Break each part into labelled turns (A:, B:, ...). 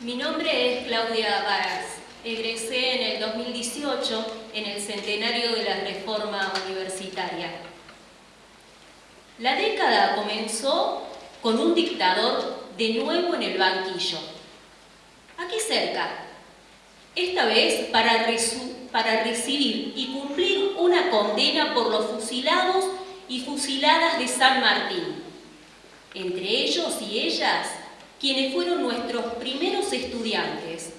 A: Mi nombre es Claudia Varas. Egresé en el 2018 en el centenario de la reforma universitaria. La década comenzó con un dictador de nuevo en el banquillo. Aquí cerca. Esta vez para, para recibir y cumplir una condena por los fusilados y fusiladas de San Martín. Entre ellos y ellas, quienes fueron nuestros primeros estudiantes,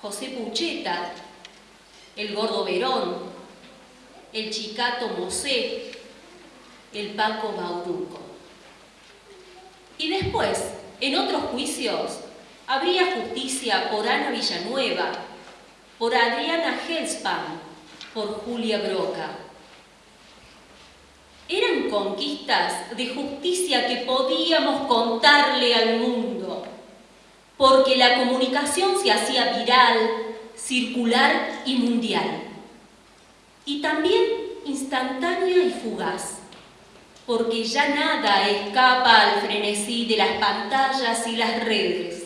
A: José Pucheta, el Gordo Verón, el Chicato Mosé, el Paco Bauduco. Y después, en otros juicios, habría justicia por Ana Villanueva, por Adriana Helspan, por Julia Broca. Eran conquistas de justicia que podíamos contarle al mundo, porque la comunicación se hacía viral, circular y mundial. Y también instantánea y fugaz, porque ya nada escapa al frenesí de las pantallas y las redes.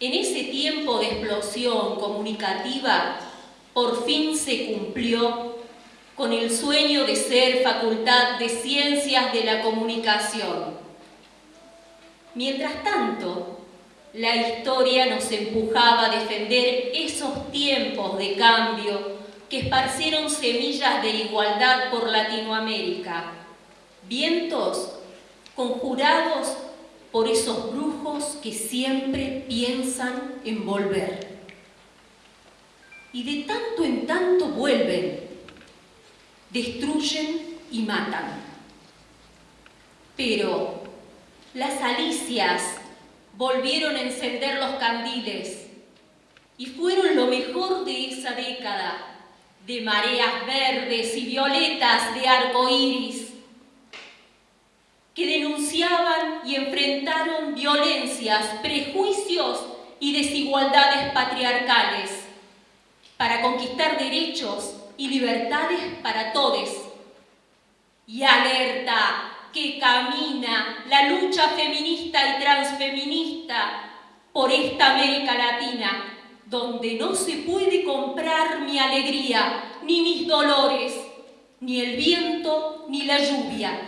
A: En ese tiempo de explosión comunicativa, por fin se cumplió con el sueño de ser facultad de ciencias de la comunicación. Mientras tanto, la historia nos empujaba a defender esos tiempos de cambio que esparcieron semillas de igualdad por Latinoamérica, vientos conjurados por esos brujos que siempre piensan en volver. Y de tanto en tanto vuelven, destruyen y matan. Pero las alicias volvieron a encender los candiles y fueron lo mejor de esa década, de mareas verdes y violetas de arco iris, que denunciaban y enfrentaron violencias, prejuicios y desigualdades patriarcales para conquistar derechos y libertades para todos. Y alerta que camina la lucha feminista y transfeminista por esta América Latina, donde no se puede comprar mi alegría, ni mis dolores, ni el viento, ni la lluvia,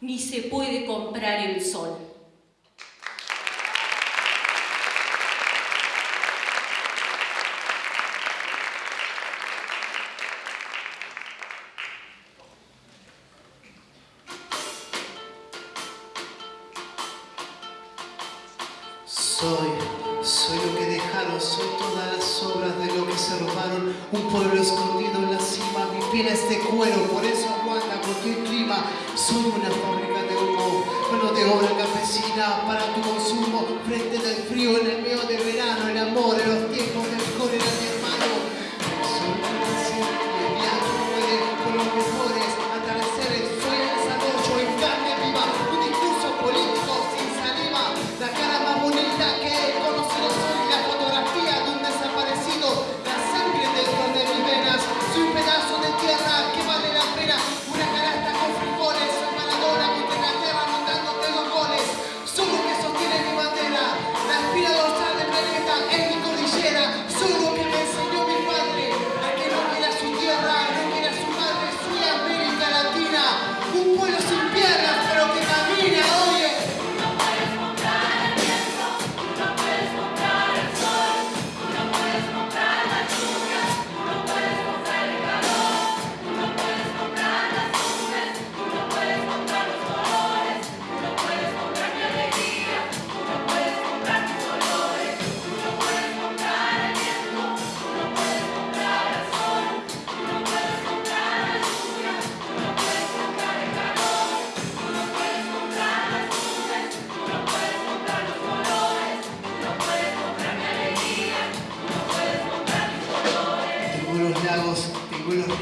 A: ni se puede comprar el sol.
B: Soy, soy lo que dejaron, soy todas las obras de lo que se robaron. Un pueblo escondido en la cima, mi piel es de cuero, por eso aguanta cualquier clima. Soy una fábrica de humo, mano de obra campesina para tu consumo. Frente del frío en el medio del verano, el amor en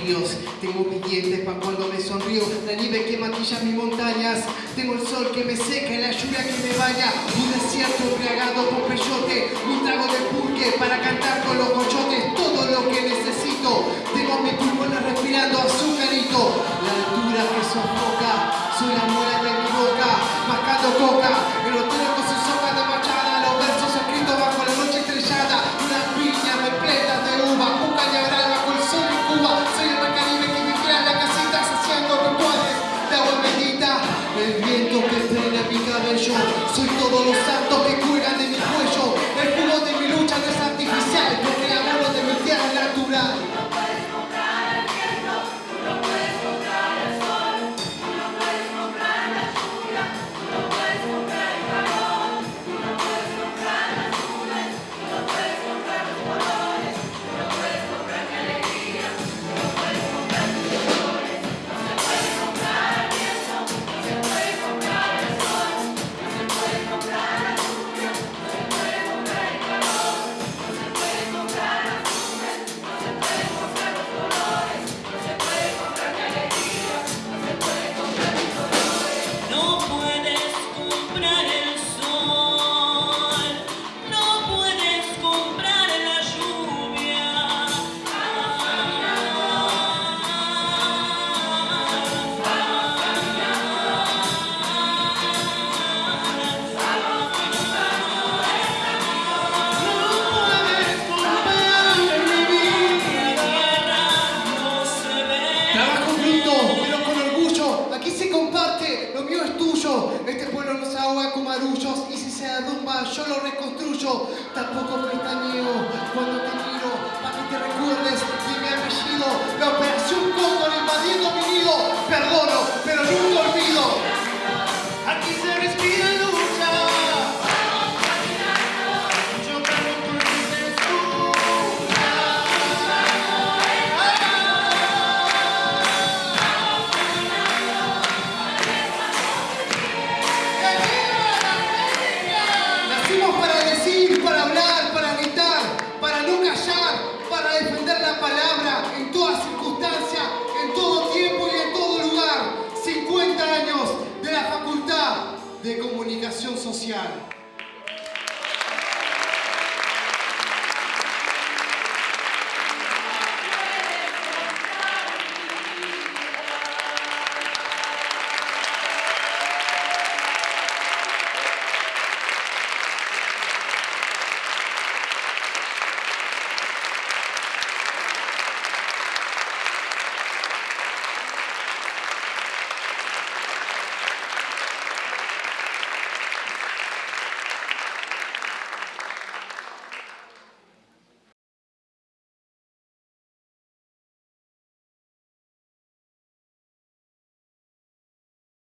B: Dios. Tengo billetes para cuando me sonrío, la nieve que matilla mis montañas. Tengo el sol que me seca y la lluvia que me baña. Un desierto embriagado por peyote, un trago de pulque para cantar con los cochotes. Todo lo que necesito, tengo mis pulmones respirando azucarito. La altura que sofoca, soy la muela de mi boca, mascando coca. soy todo lo santo que curan Este pueblo no se ahoga con marullos y si se derrumba yo lo reconstruyo. Tampoco pestañeo cuando te miro para que te recuerdes de mi apellido. La operación Cóndor invadiendo mi nido. Perdón. Oficial.